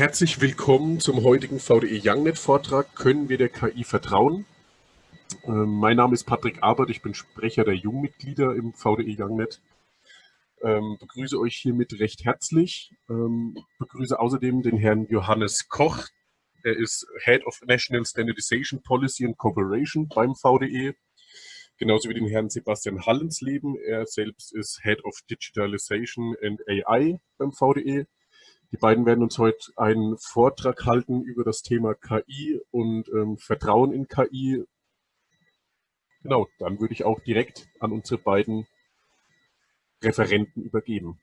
herzlich willkommen zum heutigen VDE YoungNet Vortrag Können wir der KI vertrauen? Ähm, mein Name ist Patrick Abert, ich bin Sprecher der Jungmitglieder im VDE YoungNet. Ähm, begrüße euch hiermit recht herzlich. Ähm, begrüße außerdem den Herrn Johannes Koch. Er ist Head of National Standardization Policy and Cooperation beim VDE. Genauso wie den Herrn Sebastian Hallensleben. Er selbst ist Head of Digitalization and AI beim VDE. Die beiden werden uns heute einen Vortrag halten über das Thema KI und ähm, Vertrauen in KI. Genau, dann würde ich auch direkt an unsere beiden Referenten übergeben.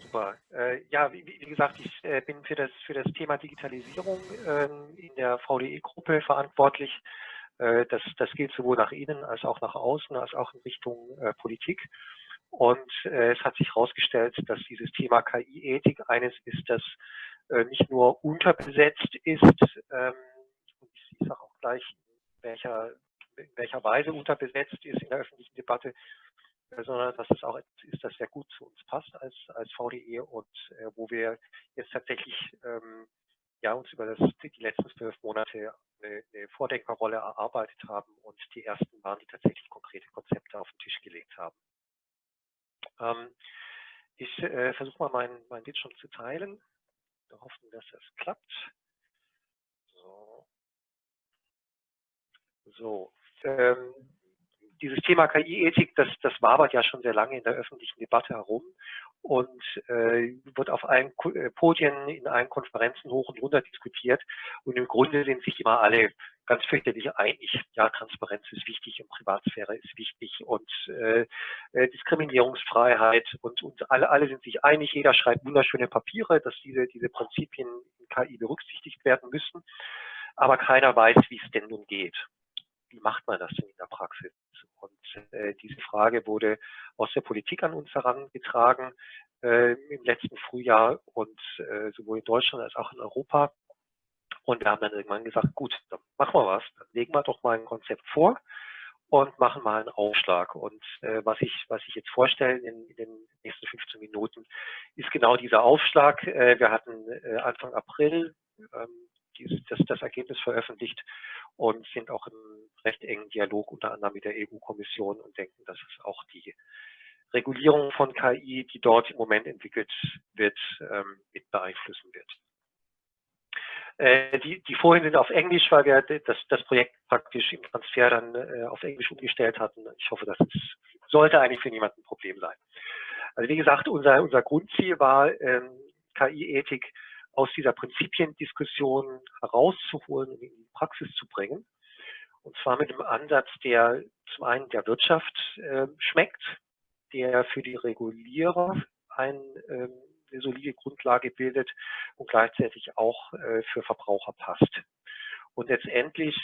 Super. Äh, ja, wie, wie, gesagt, ich äh, bin für das, für das Thema Digitalisierung äh, in der VDE-Gruppe verantwortlich. Äh, das, das gilt sowohl nach innen als auch nach außen, als auch in Richtung äh, Politik. Und äh, es hat sich herausgestellt, dass dieses Thema KI-Ethik eines ist, das äh, nicht nur unterbesetzt ist, ähm, ich sage auch gleich, in welcher, in welcher Weise unterbesetzt ist in der öffentlichen Debatte, äh, sondern dass es auch etwas ist, das sehr gut zu uns passt als, als VDE und äh, wo wir jetzt tatsächlich ähm, ja, uns über das, die letzten zwölf Monate eine, eine Vordenkerrolle erarbeitet haben und die ersten waren, die tatsächlich konkrete Konzepte auf den Tisch gelegt haben. Ähm, ich äh, versuche mal meinen mein Bildschirm zu teilen. Wir hoffen, dass das klappt. So. So. Ähm, dieses Thema KI-Ethik, das, das wabert ja schon sehr lange in der öffentlichen Debatte herum und äh, wird auf allen äh, Podien, in allen Konferenzen hoch und runter diskutiert. Und im Grunde sind sich immer alle ganz fürchterlich einig. Ja, Transparenz ist wichtig und Privatsphäre ist wichtig und äh, äh, Diskriminierungsfreiheit und, und alle, alle sind sich einig. Jeder schreibt wunderschöne Papiere, dass diese, diese Prinzipien in KI berücksichtigt werden müssen. Aber keiner weiß, wie es denn nun geht. Wie macht man das denn in der Praxis? Und äh, diese Frage wurde aus der Politik an uns herangetragen äh, im letzten Frühjahr und äh, sowohl in Deutschland als auch in Europa. Und wir haben dann irgendwann gesagt, gut, dann machen wir was, dann legen wir doch mal ein Konzept vor und machen mal einen Aufschlag. Und äh, was ich was ich jetzt vorstelle in, in, den nächsten 15 Minuten, ist genau dieser Aufschlag. Äh, wir hatten äh, Anfang April ähm, das, das Ergebnis veröffentlicht und sind auch im recht engen Dialog unter anderem mit der EU-Kommission und denken, dass es auch die Regulierung von KI, die dort im Moment entwickelt wird, ähm, mit beeinflussen wird. Äh, die, die Folien sind auf Englisch, weil wir das, das Projekt praktisch im Transfer dann äh, auf Englisch umgestellt hatten. Ich hoffe, das ist, sollte eigentlich für niemanden ein Problem sein. Also wie gesagt, unser, unser Grundziel war, ähm, KI-Ethik aus dieser Prinzipiendiskussion herauszuholen und in die Praxis zu bringen. Und zwar mit einem Ansatz, der zum einen der Wirtschaft äh, schmeckt, der für die Regulierer ein, ähm, eine solide Grundlage bildet und gleichzeitig auch äh, für Verbraucher passt. Und letztendlich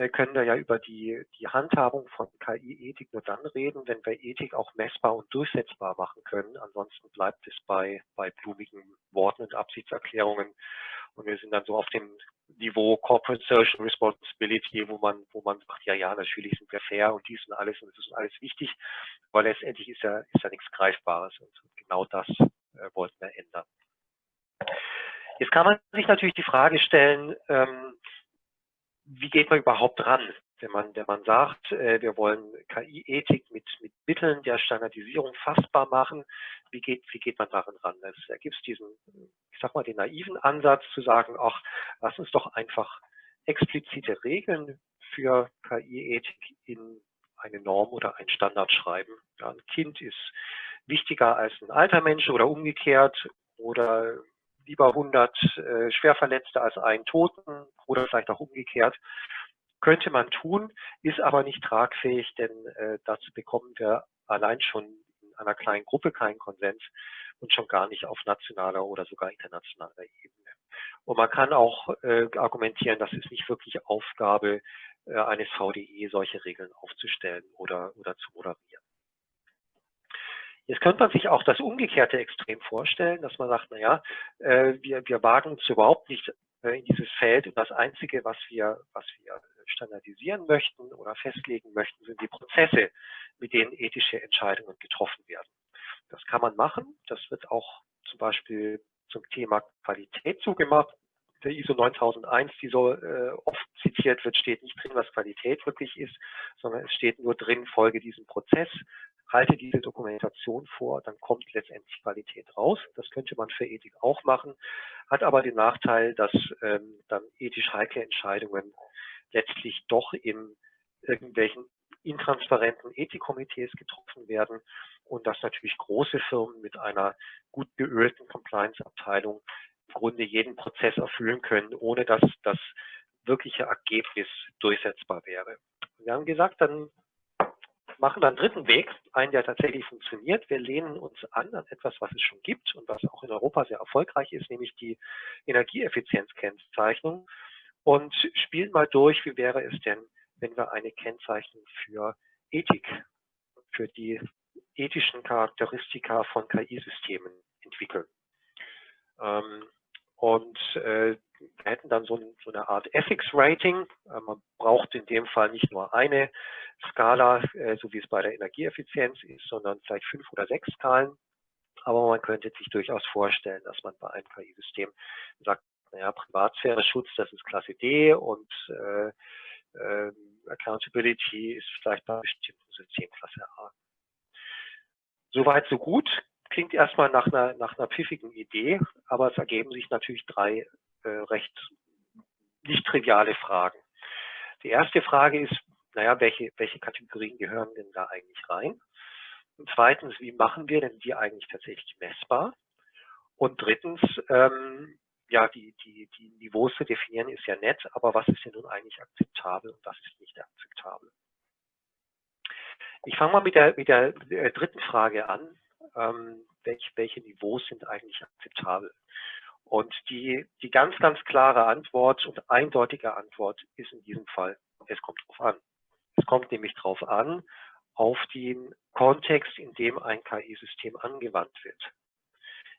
äh, können wir ja über die, die Handhabung von KI-Ethik nur dann reden, wenn wir Ethik auch messbar und durchsetzbar machen können. Ansonsten bleibt es bei, bei blumigen Worten und Absichtserklärungen. Und wir sind dann so auf dem Niveau Corporate Social Responsibility, wo man, wo man sagt, ja, ja, natürlich sind wir fair und dies und alles und das ist alles wichtig, weil letztendlich ist ja, ist ja nichts Greifbares und genau das äh, wollten wir ändern. Jetzt kann man sich natürlich die Frage stellen, ähm, wie geht man überhaupt ran, wenn man, wenn man sagt, äh, wir wollen KI-Ethik mit, mit Mitteln der Standardisierung fassbar machen, wie geht, wie geht man darin ran? Da gibt es diesen, ich sag mal, den naiven Ansatz zu sagen, ach, lass uns doch einfach explizite Regeln für KI-Ethik in eine Norm oder ein Standard schreiben. Ja, ein Kind ist wichtiger als ein alter Mensch oder umgekehrt oder lieber 100 äh, Schwerverletzte als einen Toten oder vielleicht auch umgekehrt. Könnte man tun, ist aber nicht tragfähig, denn äh, dazu bekommen wir allein schon in einer kleinen Gruppe keinen Konsens und schon gar nicht auf nationaler oder sogar internationaler Ebene. Und man kann auch äh, argumentieren, das ist nicht wirklich Aufgabe äh, eines VDE, solche Regeln aufzustellen oder, oder zu moderieren. Jetzt könnte man sich auch das umgekehrte Extrem vorstellen, dass man sagt, naja, äh, wir, wir wagen uns überhaupt nicht äh, in dieses Feld und das Einzige, was wir, was wir standardisieren möchten oder festlegen möchten, sind die Prozesse, mit denen ethische Entscheidungen getroffen werden. Das kann man machen. Das wird auch zum Beispiel zum Thema Qualität zugemacht. Der ISO 9001, die so äh, oft zitiert wird, steht nicht drin, was Qualität wirklich ist, sondern es steht nur drin, folge diesem Prozess, halte diese Dokumentation vor, dann kommt letztendlich Qualität raus. Das könnte man für Ethik auch machen, hat aber den Nachteil, dass ähm, dann ethisch heikle Entscheidungen letztlich doch in irgendwelchen intransparenten Ethikkomitees getroffen werden und dass natürlich große Firmen mit einer gut geölten Compliance-Abteilung im Grunde jeden Prozess erfüllen können, ohne dass das wirkliche Ergebnis durchsetzbar wäre. Wir haben gesagt, dann machen dann einen dritten Weg, einen, der tatsächlich funktioniert. Wir lehnen uns an an etwas, was es schon gibt und was auch in Europa sehr erfolgreich ist, nämlich die Energieeffizienzkennzeichnung und spielen mal durch, wie wäre es denn, wenn wir eine Kennzeichnung für Ethik, für die ethischen Charakteristika von KI-Systemen entwickeln. Ähm, und äh, wir hätten dann so, so eine Art Ethics Rating. Äh, man braucht in dem Fall nicht nur eine Skala, äh, so wie es bei der Energieeffizienz ist, sondern vielleicht fünf oder sechs Skalen. Aber man könnte sich durchaus vorstellen, dass man bei einem KI-System sagt, naja, Privatsphäre-Schutz, das ist Klasse D und äh, äh, Accountability ist vielleicht bei bestimmten Systemen Klasse A. Soweit, so gut. Klingt erstmal nach einer, nach einer pfiffigen Idee, aber es ergeben sich natürlich drei recht nicht triviale Fragen. Die erste Frage ist, naja, welche, welche Kategorien gehören denn da eigentlich rein? Und zweitens, wie machen wir denn die eigentlich tatsächlich messbar? Und drittens, ähm, ja, die, die, die Niveaus zu definieren ist ja nett, aber was ist denn nun eigentlich akzeptabel und was ist nicht akzeptabel? Ich fange mal mit der, mit der, der dritten Frage an. Ähm, welch, welche Niveaus sind eigentlich akzeptabel? Und die, die ganz, ganz klare Antwort und eindeutige Antwort ist in diesem Fall, es kommt drauf an. Es kommt nämlich drauf an, auf den Kontext, in dem ein KI-System angewandt wird.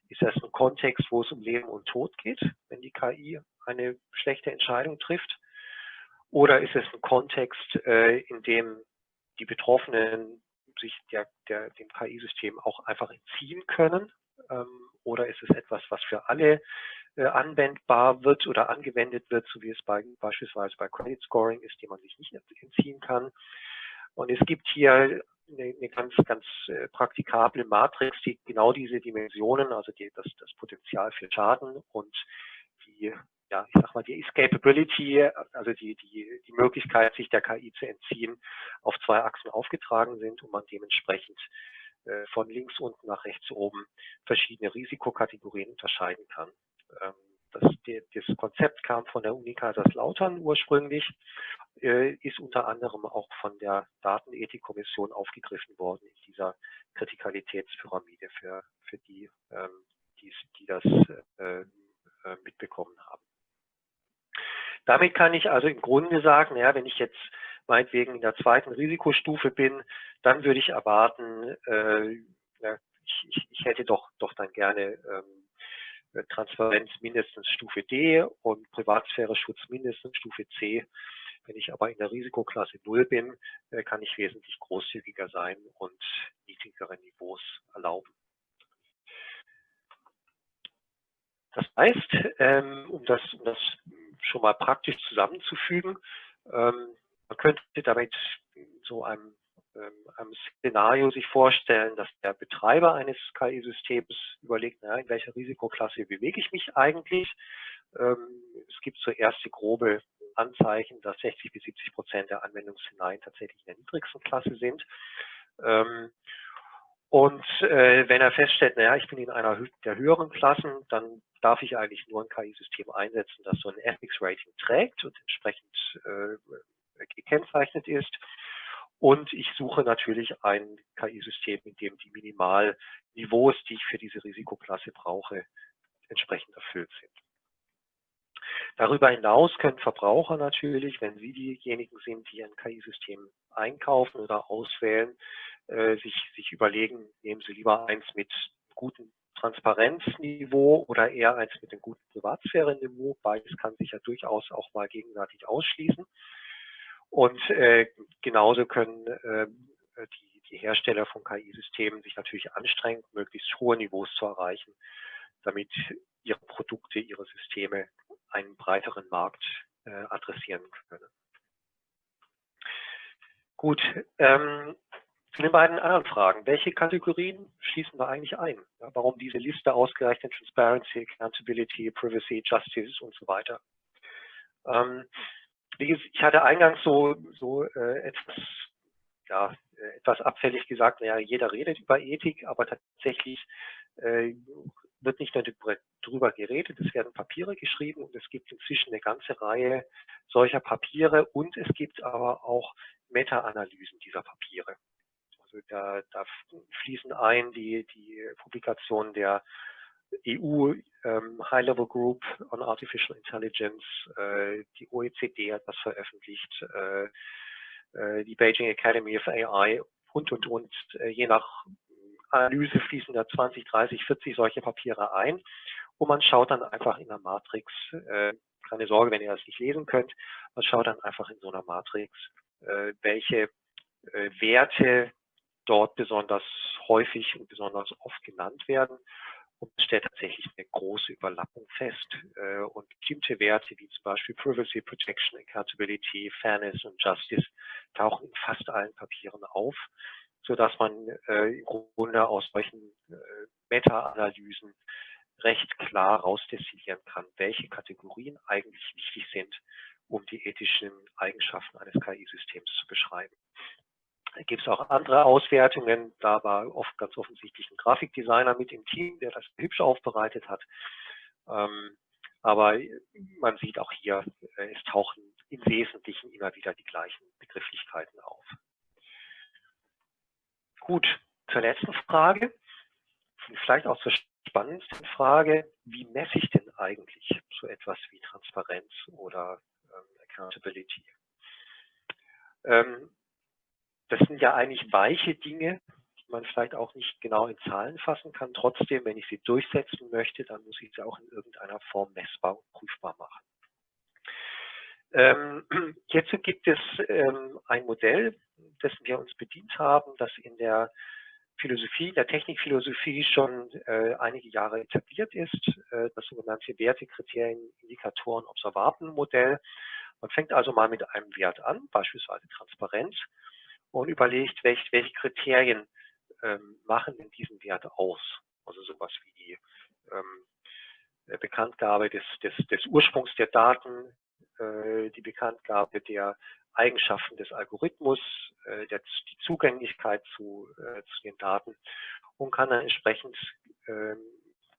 Ist das ein Kontext, wo es um Leben und Tod geht, wenn die KI eine schlechte Entscheidung trifft? Oder ist es ein Kontext, äh, in dem die Betroffenen sich der, der, dem KI-System auch einfach entziehen können? Ähm, oder ist es etwas, was für alle äh, anwendbar wird oder angewendet wird, so wie es bei, beispielsweise bei Credit Scoring ist, dem man sich nicht entziehen kann? Und es gibt hier eine, eine ganz, ganz äh, praktikable Matrix, die genau diese Dimensionen, also die, das, das Potenzial für Schaden und die, ja, ich sag mal, die Escapability, also die, die, die Möglichkeit, sich der KI zu entziehen, auf zwei Achsen aufgetragen sind und man dementsprechend von links unten nach rechts oben verschiedene Risikokategorien unterscheiden kann. Ähm, das, das Konzept kam von der Uni Kaiserslautern ursprünglich, äh, ist unter anderem auch von der Datenethikkommission aufgegriffen worden in dieser Kritikalitätspyramide für, für die, ähm, die, die das äh, äh, mitbekommen haben. Damit kann ich also im Grunde sagen, ja, wenn ich jetzt meinetwegen in der zweiten Risikostufe bin, dann würde ich erwarten, äh, ja, ich, ich, ich hätte doch, doch dann gerne ähm, äh, Transparenz mindestens Stufe D und Privatsphäre-Schutz mindestens Stufe C. Wenn ich aber in der Risikoklasse 0 bin, äh, kann ich wesentlich großzügiger sein und niedrigere Niveaus erlauben. Das heißt, ähm, um das, um das schon mal praktisch zusammenzufügen, ähm, man könnte damit so einem ähm, einem Szenario sich vorstellen, dass der Betreiber eines KI-Systems überlegt, naja, in welcher Risikoklasse bewege ich mich eigentlich. Ähm, es gibt so erste grobe Anzeichen, dass 60 bis 70 Prozent der Anwendungsszenarien tatsächlich in der niedrigsten Klasse sind. Ähm, und äh, wenn er feststellt, naja, ich bin in einer der höheren Klassen, dann darf ich eigentlich nur ein KI-System einsetzen, das so ein Ethics-Rating trägt und entsprechend äh, gekennzeichnet ist. Und ich suche natürlich ein KI-System, in dem die Minimalniveaus, die ich für diese Risikoklasse brauche, entsprechend erfüllt sind. Darüber hinaus können Verbraucher natürlich, wenn sie diejenigen sind, die ein KI-System einkaufen oder auswählen, äh, sich, sich überlegen, nehmen sie lieber eins mit gutem Transparenzniveau oder eher eins mit einem guten Privatsphäre-Niveau. Beides kann sich ja durchaus auch mal gegenseitig ausschließen. Und äh, genauso können äh, die, die Hersteller von KI-Systemen sich natürlich anstrengen, möglichst hohe Niveaus zu erreichen, damit ihre Produkte, ihre Systeme einen breiteren Markt äh, adressieren können. Gut, ähm, zu den beiden anderen Fragen. Welche Kategorien schließen wir eigentlich ein? Ja, warum diese Liste ausgerechnet Transparency, Accountability, Privacy, Justice und so weiter? Ähm, ich hatte eingangs so, so äh, etwas, ja, äh, etwas abfällig gesagt, naja, jeder redet über Ethik, aber tatsächlich äh, wird nicht nur darüber geredet, es werden Papiere geschrieben und es gibt inzwischen eine ganze Reihe solcher Papiere und es gibt aber auch Meta-Analysen dieser Papiere. Also da, da fließen ein die, die Publikation der EU High-Level Group on Artificial Intelligence, äh, die OECD hat das veröffentlicht, äh, äh, die Beijing Academy of AI und, und, und. Je nach Analyse fließen da 20, 30, 40 solche Papiere ein und man schaut dann einfach in der Matrix, keine Sorge, wenn ihr das nicht lesen könnt, man schaut dann einfach in so einer Matrix, welche Werte dort besonders häufig und besonders oft genannt werden und stellt tatsächlich eine große Überlappung fest. Äh, und bestimmte Werte wie zum Beispiel Privacy Protection, Accountability, Fairness und Justice tauchen in fast allen Papieren auf, so dass man äh, im Grunde aus solchen äh, Meta-Analysen recht klar rausdestillieren kann, welche Kategorien eigentlich wichtig sind, um die ethischen Eigenschaften eines KI-Systems zu beschreiben. Da gibt es auch andere Auswertungen. Da war oft ganz offensichtlich ein Grafikdesigner mit im Team, der das hübsch aufbereitet hat. Ähm, aber man sieht auch hier, äh, es tauchen im Wesentlichen immer wieder die gleichen Begrifflichkeiten auf. Gut, zur letzten Frage, vielleicht auch zur spannendsten Frage, wie messe ich denn eigentlich so etwas wie Transparenz oder ähm, Accountability? Ähm, das sind ja eigentlich weiche Dinge, die man vielleicht auch nicht genau in Zahlen fassen kann. Trotzdem, wenn ich sie durchsetzen möchte, dann muss ich sie auch in irgendeiner Form messbar und prüfbar machen. Ähm, hierzu gibt es ähm, ein Modell, dessen wir uns bedient haben, das in der Philosophie, der Technikphilosophie schon äh, einige Jahre etabliert ist, äh, das sogenannte Wertekriterien, Indikatoren, Observatenmodell. Man fängt also mal mit einem Wert an, beispielsweise Transparenz, und überlegt, welche, welche Kriterien ähm, machen denn diesen Wert aus. Also sowas wie die ähm, Bekanntgabe des, des, des Ursprungs der Daten, äh, die Bekanntgabe der Eigenschaften des Algorithmus, äh, der, die Zugänglichkeit zu, äh, zu den Daten und kann dann entsprechend äh,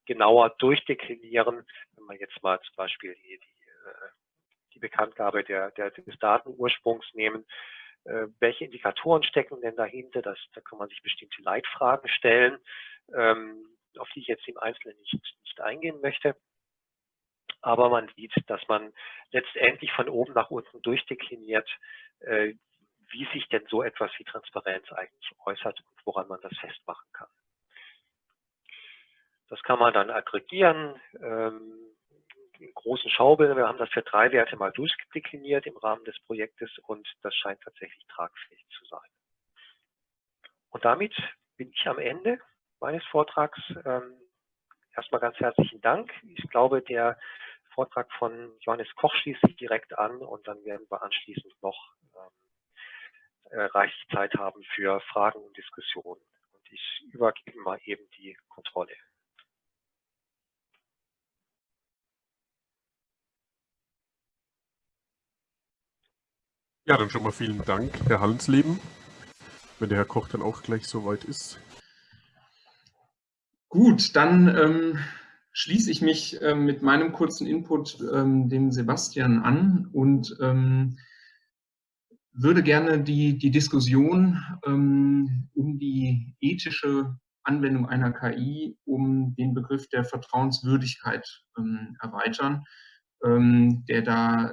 genauer durchdeklinieren, wenn man jetzt mal zum Beispiel die, die, äh, die Bekanntgabe der, der, des Datenursprungs nehmen, äh, welche Indikatoren stecken denn dahinter? Das, da kann man sich bestimmte Leitfragen stellen, ähm, auf die ich jetzt im Einzelnen nicht, nicht eingehen möchte. Aber man sieht, dass man letztendlich von oben nach unten durchdekliniert, äh, wie sich denn so etwas wie Transparenz eigentlich äußert und woran man das festmachen kann. Das kann man dann aggregieren. Ähm, großen Schaubild. Wir haben das für drei Werte mal durchdekliniert im Rahmen des Projektes und das scheint tatsächlich tragfähig zu sein. Und damit bin ich am Ende meines Vortrags. Ähm, erstmal ganz herzlichen Dank. Ich glaube, der Vortrag von Johannes Koch schließt sich direkt an und dann werden wir anschließend noch ähm, äh, reichlich Zeit haben für Fragen und Diskussionen. Und ich übergebe mal eben die Kontrolle. Ja, dann schon mal vielen Dank, Herr Hallensleben, wenn der Herr Koch dann auch gleich soweit ist. Gut, dann ähm, schließe ich mich ähm, mit meinem kurzen Input ähm, dem Sebastian an und ähm, würde gerne die, die Diskussion ähm, um die ethische Anwendung einer KI, um den Begriff der Vertrauenswürdigkeit ähm, erweitern, der da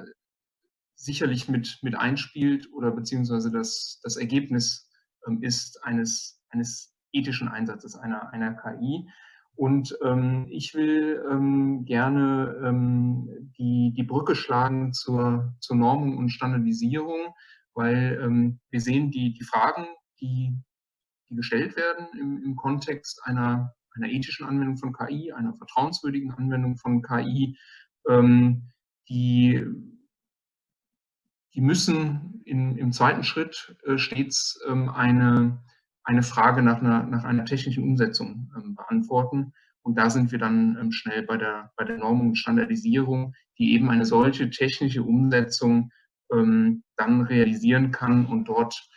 sicherlich mit, mit einspielt oder beziehungsweise das, das Ergebnis ähm, ist eines, eines ethischen Einsatzes einer, einer KI. Und ähm, ich will ähm, gerne ähm, die, die Brücke schlagen zur, zur Normung und Standardisierung, weil ähm, wir sehen die, die Fragen, die, die gestellt werden im, im Kontext einer einer ethischen Anwendung von KI, einer vertrauenswürdigen Anwendung von KI, ähm, die, die müssen in, im zweiten Schritt äh, stets ähm, eine, eine Frage nach einer, nach einer technischen Umsetzung ähm, beantworten. Und da sind wir dann ähm, schnell bei der, bei der Normung und Standardisierung, die eben eine solche technische Umsetzung ähm, dann realisieren kann und dort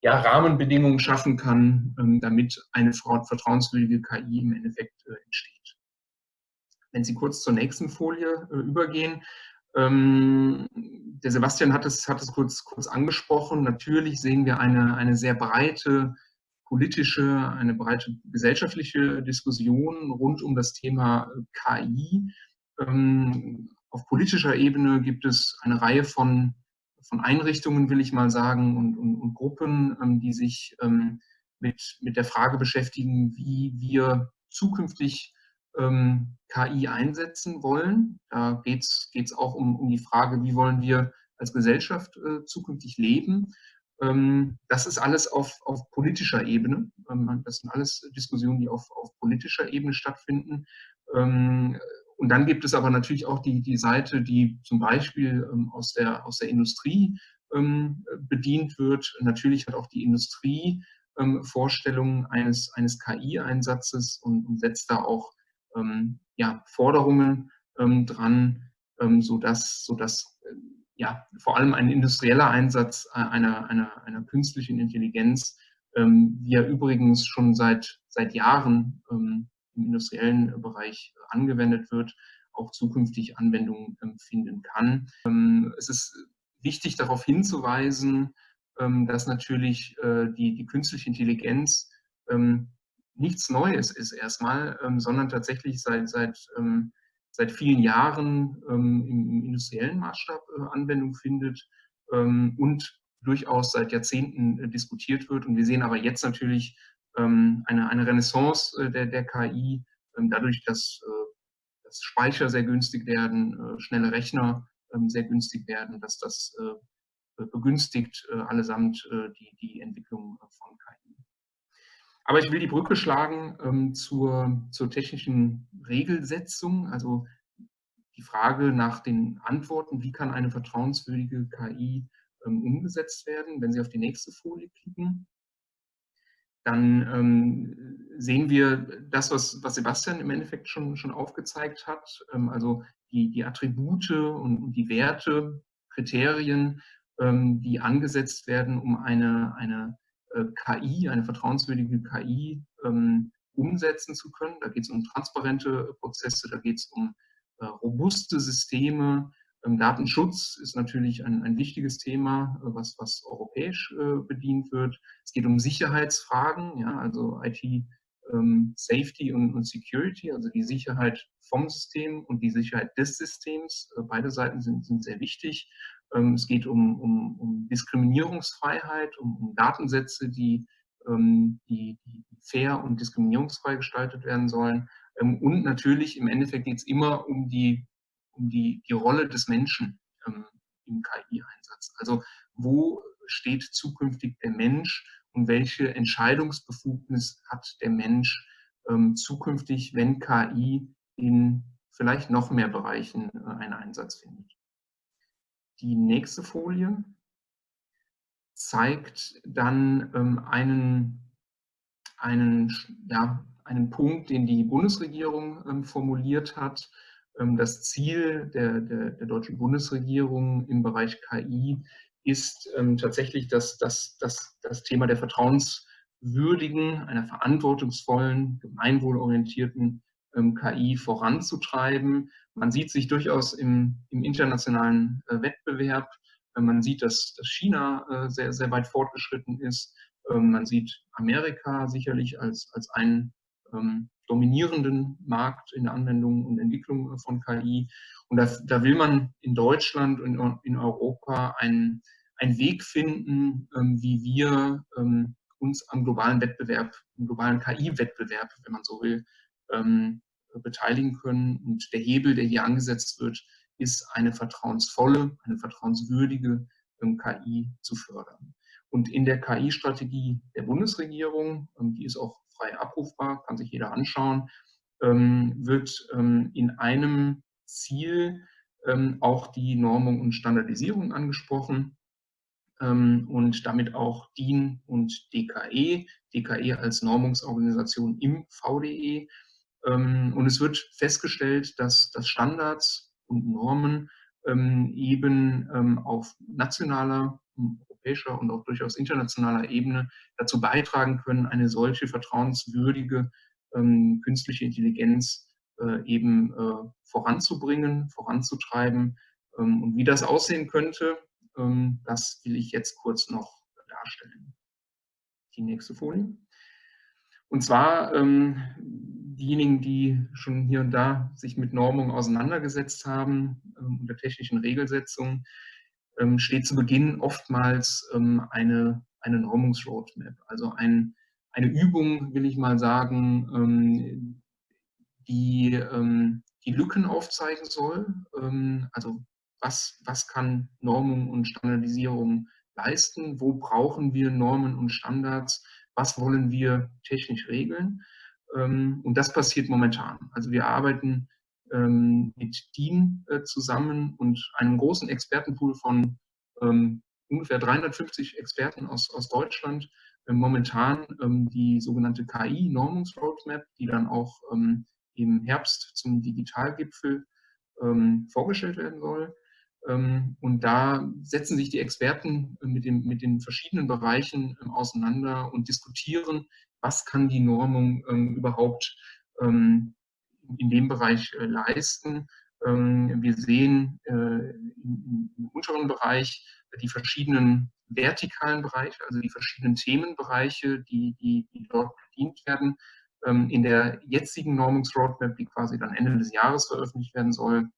ja, Rahmenbedingungen schaffen kann, ähm, damit eine vertrauenswürdige KI im Endeffekt äh, entsteht. Wenn Sie kurz zur nächsten Folie äh, übergehen, der Sebastian hat es, hat es kurz, kurz angesprochen. Natürlich sehen wir eine, eine sehr breite politische, eine breite gesellschaftliche Diskussion rund um das Thema KI. Ähm, auf politischer Ebene gibt es eine Reihe von von Einrichtungen, will ich mal sagen, und, und, und Gruppen, ähm, die sich ähm, mit, mit der Frage beschäftigen, wie wir zukünftig ähm, KI einsetzen wollen. Da geht es auch um, um die Frage, wie wollen wir als Gesellschaft äh, zukünftig leben. Ähm, das ist alles auf, auf politischer Ebene. Ähm, das sind alles Diskussionen, die auf, auf politischer Ebene stattfinden. Ähm, und dann gibt es aber natürlich auch die, die Seite, die zum Beispiel ähm, aus, der, aus der Industrie ähm, bedient wird. Natürlich hat auch die Industrie ähm, Vorstellungen eines, eines KI-Einsatzes und, und, setzt da auch ähm, ja, Forderungen ähm, dran, ähm, sodass, sodass äh, ja, vor allem ein industrieller Einsatz äh, einer, einer, einer künstlichen Intelligenz, wie er übrigens schon seit, seit Jahren im industriellen Bereich angewendet wird, auch zukünftig Anwendungen ähm, finden kann. Ähm, es ist wichtig darauf hinzuweisen, ähm, dass natürlich äh, die, die künstliche Intelligenz nichts Neues ist erstmal, sondern tatsächlich seit, seit, seit vielen Jahren im, im industriellen Maßstab äh, Anwendung findet und durchaus seit Jahrzehnten äh, diskutiert wird. Und wir sehen aber jetzt natürlich ähm, eine, eine Renaissance äh, der, der KI, ähm, dadurch, dass, äh, dass Speicher sehr günstig werden, äh, schnelle Rechner ähm, sehr günstig werden, dass das begünstigt allesamt die, die Entwicklung von KI. Aber ich will die Brücke schlagen zur, zur technischen Regelsetzung, also die Frage nach den Antworten, wie kann eine vertrauenswürdige KI umgesetzt werden. Wenn Sie auf die nächste Folie klicken, dann ähm, sehen wir das, was, was, Sebastian im Endeffekt schon, schon aufgezeigt hat, ähm, also die, die, Attribute und die Werte, Kriterien, ähm, die angesetzt werden, um eine, eine äh, KI, eine vertrauenswürdige KI ähm, umsetzen zu können. Da geht es um transparente Prozesse, da geht es um äh, robuste Systeme, ähm, Datenschutz ist natürlich ein, ein wichtiges Thema, äh, was, was europäisch äh, bedient wird. Es geht um Sicherheitsfragen, ja, also IT ähm, Safety und, und, Security, also die Sicherheit vom System und die Sicherheit des Systems. Äh, beide Seiten sind, sind sehr wichtig. Ähm, es geht um, um, um Diskriminierungsfreiheit, um, um, Datensätze, die, ähm, die, die fair und diskriminierungsfrei gestaltet werden sollen. Ähm, und natürlich im Endeffekt geht es immer um die um die, die Rolle des Menschen im KI-Einsatz. Also wo steht zukünftig der Mensch und welche Entscheidungsbefugnis hat der Mensch zukünftig, wenn KI in vielleicht noch mehr Bereichen äh, einen Einsatz findet. Die nächste Folie zeigt dann ähm, einen, einen, ja, einen Punkt, den die Bundesregierung ähm, formuliert hat, ähm, das Ziel der, der, der, deutschen Bundesregierung im Bereich KI ist ähm, tatsächlich das, das, das, das Thema der vertrauenswürdigen, einer verantwortungsvollen, gemeinwohlorientierten KI voranzutreiben. Man sieht sich durchaus im, im internationalen äh, Wettbewerb. Äh, man sieht, dass, dass China äh, sehr, sehr weit fortgeschritten ist. Ähm, man sieht Amerika sicherlich als, als einen ähm, dominierenden Markt in der Anwendung und Entwicklung von KI. Und da, da will man in Deutschland und in Europa einen, einen Weg finden, ähm, wie wir ähm, uns am globalen Wettbewerb, am globalen KI-Wettbewerb, wenn man so will, ähm, beteiligen können. Und der Hebel, der hier angesetzt wird, ist eine vertrauensvolle, eine vertrauenswürdige ähm, KI zu fördern. Und in der KI-Strategie der Bundesregierung, ähm, die ist auch frei abrufbar, kann sich jeder anschauen, ähm, wird in einem Ziel auch die Normung und Standardisierung angesprochen und damit auch DIN und DKE, DKE als Normungsorganisation im VDE. Ähm, und es wird festgestellt, dass, dass Standards und Normen ähm, eben ähm, auf nationaler, europäischer und auch durchaus internationaler Ebene dazu beitragen können, eine solche vertrauenswürdige künstliche Intelligenz äh, eben äh, voranzubringen, voranzutreiben. Und wie das aussehen könnte, das will ich jetzt kurz noch darstellen. Die nächste Folie. Und zwar ähm, diejenigen, die schon hier und da sich mit Normung auseinandergesetzt haben, ähm, der technischen Regelsetzung, ähm, steht zu Beginn oftmals ähm, eine, eine Normungsroadmap, also ein, eine Übung, will ich mal sagen, ähm, die ähm, die Lücken aufzeigen soll. Ähm, also was, was kann Normung und Standardisierung leisten? Wo brauchen wir Normen und Standards? Was wollen wir technisch regeln? Ähm, und das passiert momentan. Also wir arbeiten ähm, mit DIN äh, zusammen und einem großen Expertenpool von ähm, ungefähr 350 Experten aus, aus Deutschland momentan die sogenannte KI-Normungsroadmap, die dann auch im Herbst zum Digitalgipfel vorgestellt werden soll. Und da setzen sich die Experten mit, dem, mit den verschiedenen Bereichen auseinander und diskutieren, was kann die Normung ähm, überhaupt ähm, in dem Bereich äh, leisten. Ähm, wir sehen äh, im, unteren Bereich die verschiedenen vertikalen Bereiche, also die verschiedenen Themenbereiche, die, die, die dort bedient werden. Ähm, in der jetzigen Normungsroadmap, die quasi dann Ende des Jahres veröffentlicht werden soll,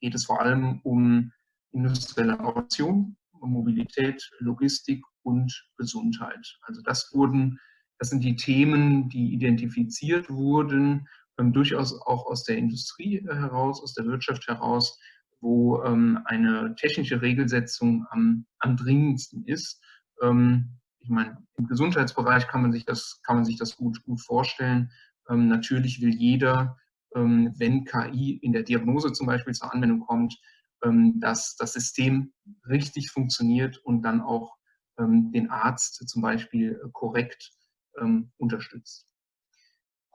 geht es vor allem um industrielle Automation, Mobilität, Logistik und Gesundheit. Also das wurden das sind die Themen, die identifiziert wurden, ähm, durchaus auch aus der Industrie äh, heraus, aus der Wirtschaft heraus, wo ähm, eine technische Regelsetzung am, am dringendsten ist. Ähm, ich meine, im Gesundheitsbereich kann man sich das, kann man sich das gut, gut vorstellen. Ähm, natürlich will jeder, wenn KI in der Diagnose zum Beispiel zur Anwendung kommt, ähm, dass das System richtig funktioniert und dann auch den Arzt zum Beispiel äh, korrekt ähm, unterstützt.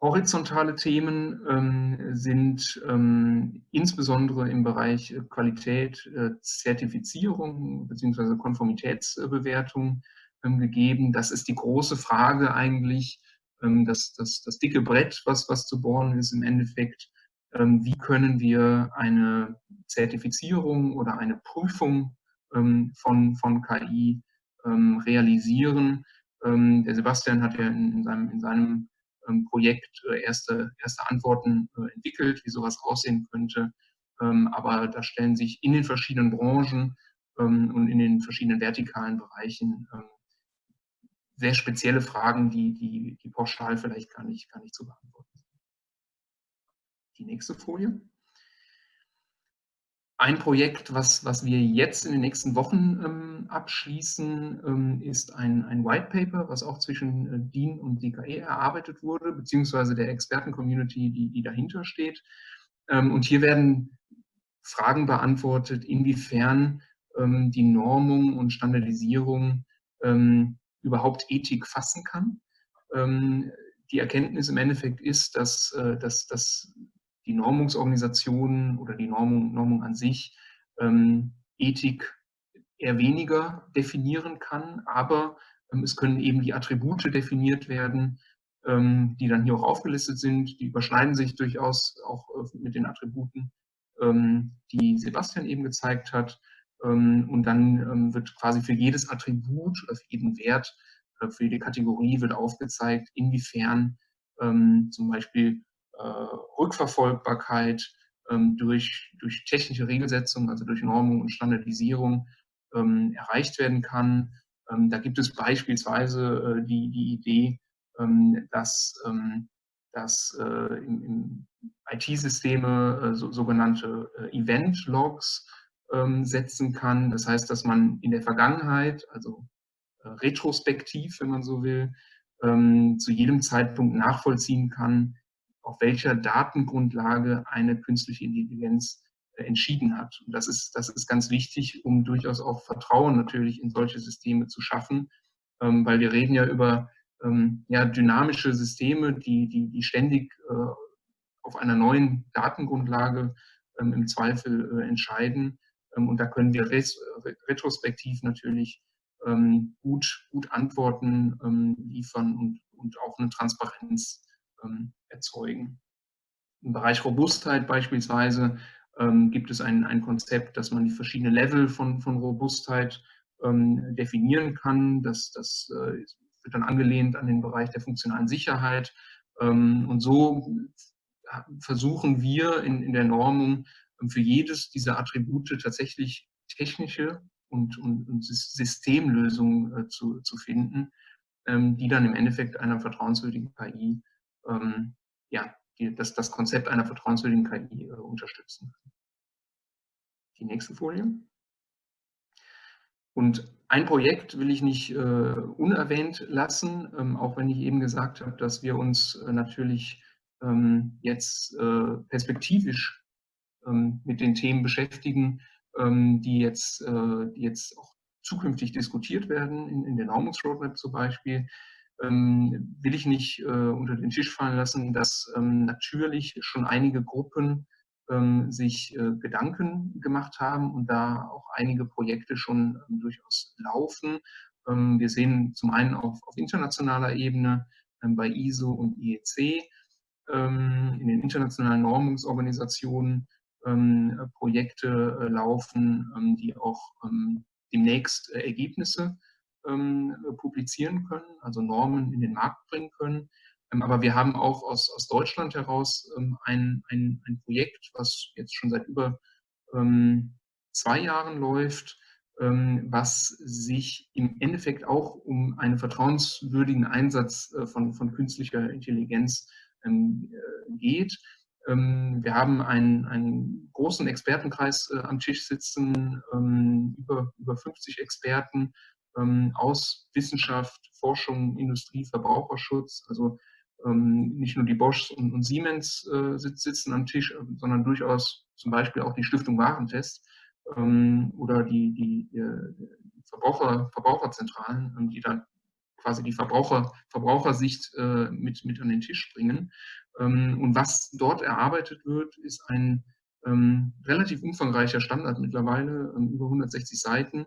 Horizontale Themen ähm, sind ähm, insbesondere im Bereich äh, Qualität, äh, Zertifizierung bzw. Konformitätsbewertung ähm, gegeben. Das ist die große Frage eigentlich, ähm, das, das, das dicke Brett, was, was zu bohren ist im Endeffekt. Ähm, wie können wir eine Zertifizierung oder eine Prüfung von, von KI realisieren? Ähm, der Sebastian hat ja in, in seinem, in seinem ähm, Projekt äh, erste, erste Antworten äh, entwickelt, wie sowas aussehen könnte. Ähm, aber da stellen sich in den verschiedenen Branchen und in den verschiedenen vertikalen Bereichen sehr spezielle Fragen, die, die, die pauschal vielleicht gar nicht, gar nicht zu beantworten sind. Die nächste Folie. Ein Projekt, was, was wir jetzt in den nächsten Wochen ähm, abschließen, ähm, ist ein, ein White Paper, was auch zwischen äh, DIN und DKE erarbeitet wurde, beziehungsweise der Experten-Community, die, die dahinter steht. Ähm, und hier werden Fragen beantwortet, inwiefern ähm, die Normung und Standardisierung ähm, überhaupt Ethik fassen kann. Ähm, die Erkenntnis im Endeffekt ist, dass, äh, dass, dass die Normungsorganisation oder die Normung, Normung an sich ähm, Ethik eher weniger definieren kann, aber ähm, es können eben die Attribute definiert werden, ähm, die dann hier auch aufgelistet sind. Die überschneiden sich durchaus auch äh, mit den Attributen, ähm, die Sebastian eben gezeigt hat. Ähm, und dann ähm, wird quasi für jedes Attribut, für jeden Wert, äh, für jede Kategorie wird aufgezeigt, inwiefern zum Beispiel äh, Rückverfolgbarkeit ähm, durch, durch technische Regelsetzung, also durch Normung und Standardisierung ähm, erreicht werden kann. Ähm, da gibt es beispielsweise äh, die, die Idee, dass, dass äh, IT-Systeme so, sogenannte Event-Logs setzen kann. Das heißt, dass man in der Vergangenheit, also retrospektiv, wenn man so will, ähm, zu jedem Zeitpunkt nachvollziehen kann, auf welcher Datengrundlage eine künstliche Intelligenz äh, entschieden hat. Und das ist, das ist ganz wichtig, um durchaus auch Vertrauen natürlich in solche Systeme zu schaffen, ähm, weil wir reden ja über ähm, ja, dynamische Systeme, die, die, die ständig äh, auf einer neuen Datengrundlage ähm, im Zweifel äh, entscheiden. Ähm, und da können wir retrospektiv natürlich ähm, gut, gut Antworten ähm, liefern und, und auch eine Transparenz erzeugen. Im Bereich Robustheit beispielsweise gibt es ein, ein Konzept, dass man die verschiedenen Level von, von Robustheit definieren kann. Das, das äh, wird dann angelehnt an den Bereich der funktionalen Sicherheit. Und so versuchen wir in, in der Normung ähm, für jedes dieser Attribute tatsächlich technische und, und, und Systemlösungen äh, zu, zu finden, ähm, die dann im Endeffekt einer vertrauenswürdigen KI, ja, die, das, das Konzept einer vertrauenswürdigen KI äh, unterstützen. Die nächste Folie. Und ein Projekt will ich nicht äh, unerwähnt lassen, ähm, auch wenn ich eben gesagt habe, dass wir uns äh, natürlich ähm, jetzt äh, perspektivisch ähm, mit den Themen beschäftigen, ähm, die, jetzt, äh, die jetzt auch zukünftig diskutiert werden, in, in der Normungsroadmap zum Beispiel, ähm, will ich nicht äh, unter den Tisch fallen lassen, dass ähm, natürlich schon einige Gruppen ähm, sich äh, Gedanken gemacht haben und da auch einige Projekte schon ähm, durchaus laufen. Ähm, wir sehen zum einen auf, auf internationaler Ebene bei ISO und IEC in den internationalen Normungsorganisationen Projekte äh, laufen, die auch demnächst äh, Ergebnisse publizieren können, also Normen in den Markt bringen können. Ähm, aber wir haben auch aus, aus Deutschland heraus ähm, ein, ein, ein Projekt, was jetzt schon seit über ähm, zwei Jahren läuft, was sich im Endeffekt auch um einen vertrauenswürdigen Einsatz äh, von, von künstlicher Intelligenz äh, geht. Wir haben einen, einen großen Expertenkreis äh, am Tisch sitzen, über, über 50 Experten aus Wissenschaft, Forschung, Industrie, Verbraucherschutz, also ähm, nicht nur die Bosch und, und Siemens äh, sitzen am Tisch, äh, sondern durchaus zum Beispiel auch die Stiftung Warentest ähm, oder die, die, die Verbraucher, Verbraucherzentralen, ähm, die dann quasi die Verbraucher, Verbrauchersicht äh, mit, mit an den Tisch bringen. Ähm, und was dort erarbeitet wird, ist ein ähm, relativ umfangreicher Standard mittlerweile, ähm, über 160 Seiten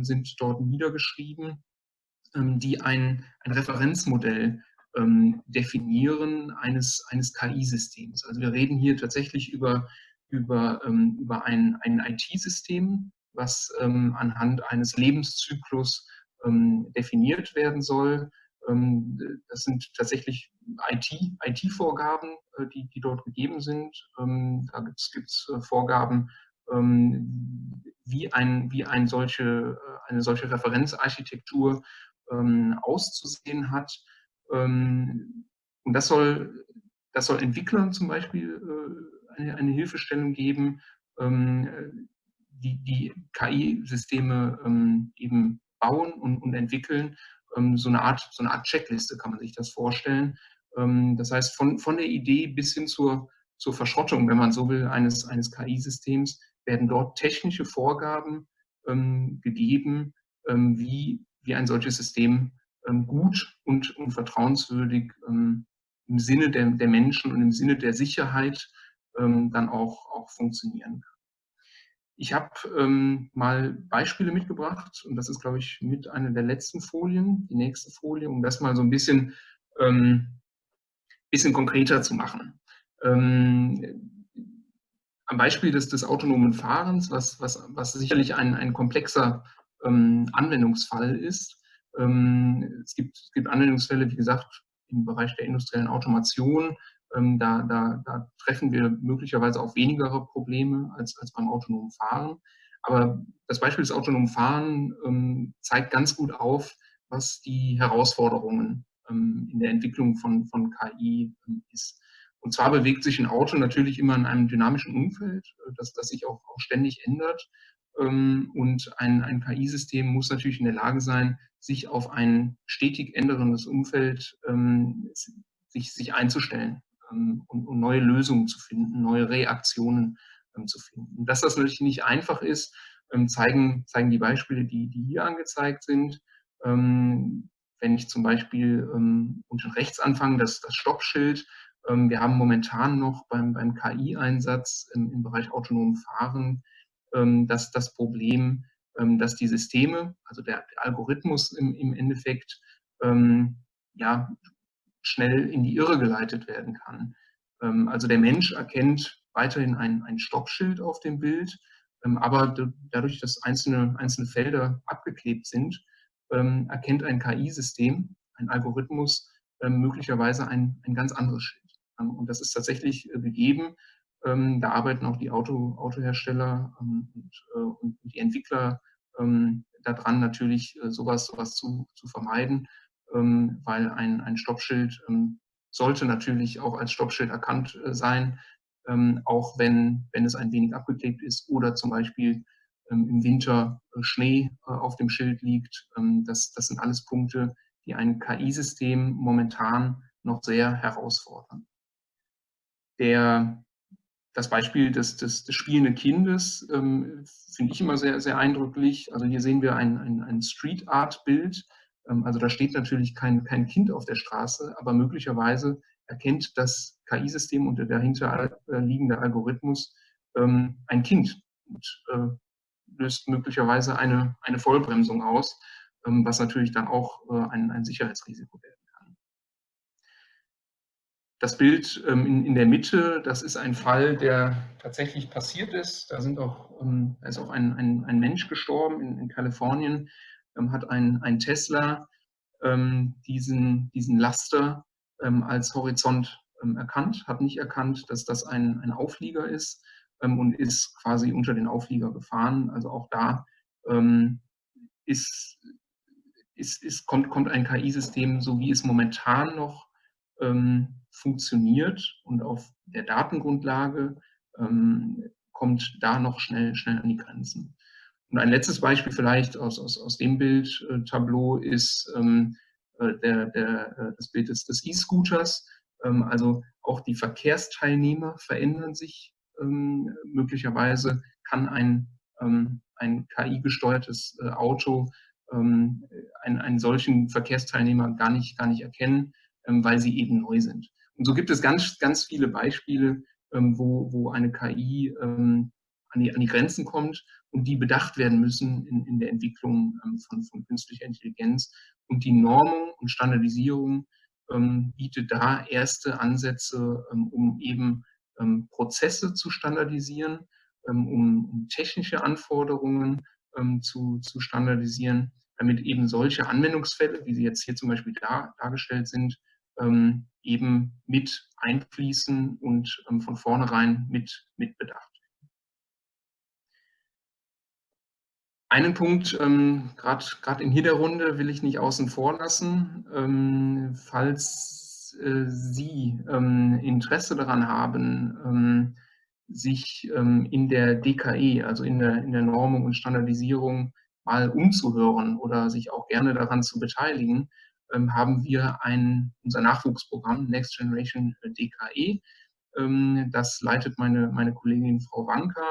sind dort niedergeschrieben, die ein, ein Referenzmodell Definieren eines, eines KI-Systems. Also wir reden hier tatsächlich über, über, über ein, ein IT-System, was anhand eines Lebenszyklus definiert werden soll. Ähm, das sind tatsächlich IT-Vorgaben, IT äh, die, die dort gegeben sind. Ähm, da gibt es äh, Vorgaben, wie, ein, wie ein solche, äh, eine solche Referenzarchitektur auszusehen hat. Ähm, und das soll, das soll Entwicklern zum Beispiel eine, eine Hilfestellung geben, ähm, die, die KI-Systeme ähm, eben bauen und, und entwickeln. So, eine Art, so eine Art Checkliste kann man sich das vorstellen. das heißt, von, von der Idee bis hin zur, zur Verschrottung, wenn man so will, eines, eines KI-Systems, werden dort technische Vorgaben ähm, gegeben, ähm, wie, wie ein solches System ähm, gut und, und vertrauenswürdig ähm, im Sinne der, der Menschen und im Sinne der Sicherheit ähm, dann auch, auch funktionieren kann. Ich habe ähm, mal Beispiele mitgebracht und das ist, glaube ich, mit einer der letzten Folien, die nächste Folie, um das mal so ein bisschen, ähm, bisschen konkreter zu machen. Ähm, am Beispiel des, des autonomen Fahrens, was, was, was sicherlich ein, ein komplexer Anwendungsfall ist, ähm, es, gibt, es gibt Anwendungsfälle, wie gesagt, im Bereich der industriellen Automation. Ähm, da, da, da treffen wir möglicherweise auch weniger Probleme als, als beim autonomen Fahren. Aber das Beispiel des autonomen Fahren ähm, zeigt ganz gut auf, was die Herausforderungen in der Entwicklung von, von KI ist. Und zwar bewegt sich ein Auto natürlich immer in einem dynamischen Umfeld, äh, das, das sich auch, auch ständig ändert. Ähm, und ein, ein KI-System muss natürlich in der Lage sein, sich auf ein stetig änderndes Umfeld ähm, sich, sich einzustellen ähm, und, und, neue Lösungen zu finden, neue Reaktionen ähm, zu finden. Dass das natürlich nicht einfach ist, ähm, zeigen, zeigen die Beispiele, die, die hier angezeigt sind. Ähm, wenn ich zum Beispiel unten rechts anfange, das, das Stoppschild, wir haben momentan noch beim, beim KI-Einsatz im, im Bereich autonomen Fahren ähm, dass das Problem, ähm, dass die Systeme, also der, der Algorithmus im, im Endeffekt, ähm, ja, schnell in die Irre geleitet werden kann. also der Mensch erkennt weiterhin ein, ein Stoppschild auf dem Bild, aber dadurch, dass einzelne, einzelne Felder abgeklebt sind, erkennt ein KI-System, ein Algorithmus möglicherweise ein, ein ganz anderes Schild. und das ist tatsächlich äh, gegeben. Ähm, da arbeiten auch die Auto, Autohersteller ähm, und, äh, und, die Entwickler ähm, daran, natürlich äh, sowas, sowas zu, zu vermeiden, ähm, weil ein, ein Stoppschild ähm, sollte natürlich auch als Stoppschild erkannt äh, sein, ähm, auch wenn, wenn es ein wenig abgeklebt ist oder zum Beispiel im Winter äh, Schnee äh, auf dem Schild liegt. das, das sind alles Punkte, die ein KI-System momentan noch sehr herausfordern. Der das Beispiel des, des, des spielenden Kindes ähm, finde ich immer sehr, sehr eindrücklich. Also hier sehen wir ein, ein, ein Street Art Bild. Ähm, also da steht natürlich kein, kein Kind auf der Straße, aber möglicherweise erkennt das KI-System und der dahinter liegende Algorithmus ähm, ein Kind und äh, löst möglicherweise eine, eine Vollbremsung aus, ähm, was natürlich dann auch äh, ein, ein Sicherheitsrisiko wäre. Das Bild ähm, in, in, der Mitte, das ist ein Fall, der tatsächlich passiert ist. Da, sind auch, ähm, ist auch ein, ein, ein Mensch gestorben in, in Kalifornien, ähm, hat ein, ein Tesla ähm, diesen, diesen Laster ähm, als Horizont ähm, erkannt, hat nicht erkannt, dass das ein, ein Auflieger ist und ist quasi unter den Auflieger gefahren. Also auch da ist, ist, ist, kommt, kommt ein KI-System, so wie es momentan noch ähm, funktioniert und auf der Datengrundlage ähm, kommt da noch schnell, schnell an die Grenzen. Und ein letztes Beispiel vielleicht aus, aus, aus dem Bildtableau ist ähm, äh, der, der, äh, das Bild des, des E-Scooters. Ähm, also auch die Verkehrsteilnehmer verändern sich ähm, möglicherweise, kann ein, ähm, ein KI-gesteuertes äh, Auto ähm, einen, einen solchen Verkehrsteilnehmer gar nicht, gar nicht erkennen ähm, weil sie eben neu sind. Und so gibt es ganz, ganz viele Beispiele, ähm, wo, wo eine KI ähm, an die, an die Grenzen kommt und die bedacht werden müssen in, in der Entwicklung von, von künstlicher Intelligenz. Und die Normung und Standardisierung bietet da erste Ansätze, um eben Prozesse zu standardisieren, um, um technische Anforderungen zu, zu standardisieren, damit eben solche Anwendungsfälle, wie sie jetzt hier zum Beispiel da, dargestellt sind, ähm, eben mit einfließen und ähm, von vornherein mit, mit bedacht Einen Punkt, ähm, gerade in hier Runde, will ich nicht außen vor lassen. Ähm, falls äh, Sie ähm, Interesse daran haben, ähm, sich ähm, in der DKE, also in der, in der Normung und Standardisierung, mal umzuhören oder sich auch gerne daran zu beteiligen, ähm, haben wir ein, unser Nachwuchsprogramm Next Generation DKE. Ähm, das leitet meine, meine Kollegin Frau Wanka.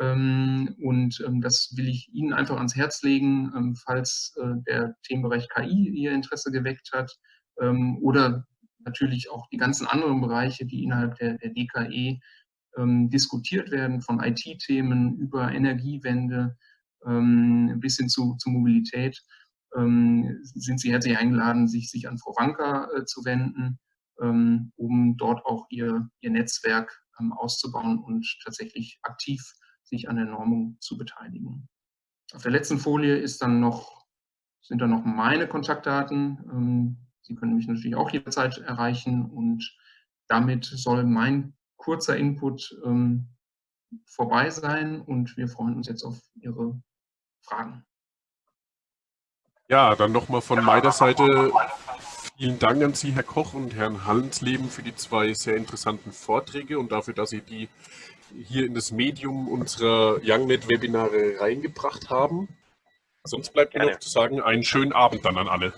Ähm, und das will ich Ihnen einfach ans Herz legen, falls äh, der Themenbereich KI Ihr Interesse geweckt hat oder natürlich auch die ganzen anderen Bereiche, die innerhalb der, DKE diskutiert werden, von IT-Themen über Energiewende bis hin zu, zu Mobilität ähm, sind Sie herzlich eingeladen, sich, sich an Frau Wanka äh, zu wenden, ähm, um dort auch Ihr, Ihr Netzwerk ähm, auszubauen und tatsächlich aktiv sich an der Normung zu beteiligen. Auf der letzten Folie ist dann noch, sind dann noch meine Kontaktdaten. Ähm, Sie können mich natürlich auch jederzeit erreichen und damit soll mein kurzer Input ähm, vorbei sein und wir freuen uns jetzt auf Ihre Fragen. Ja, dann nochmal von meiner Seite vielen Dank an Sie, Herr Koch und Herrn Hallensleben, für die zwei sehr interessanten Vorträge und dafür, dass Sie die hier in das Medium unserer YoungNet-Webinare reingebracht haben. Sonst bleibt mir noch zu sagen, einen schönen Abend dann an alle.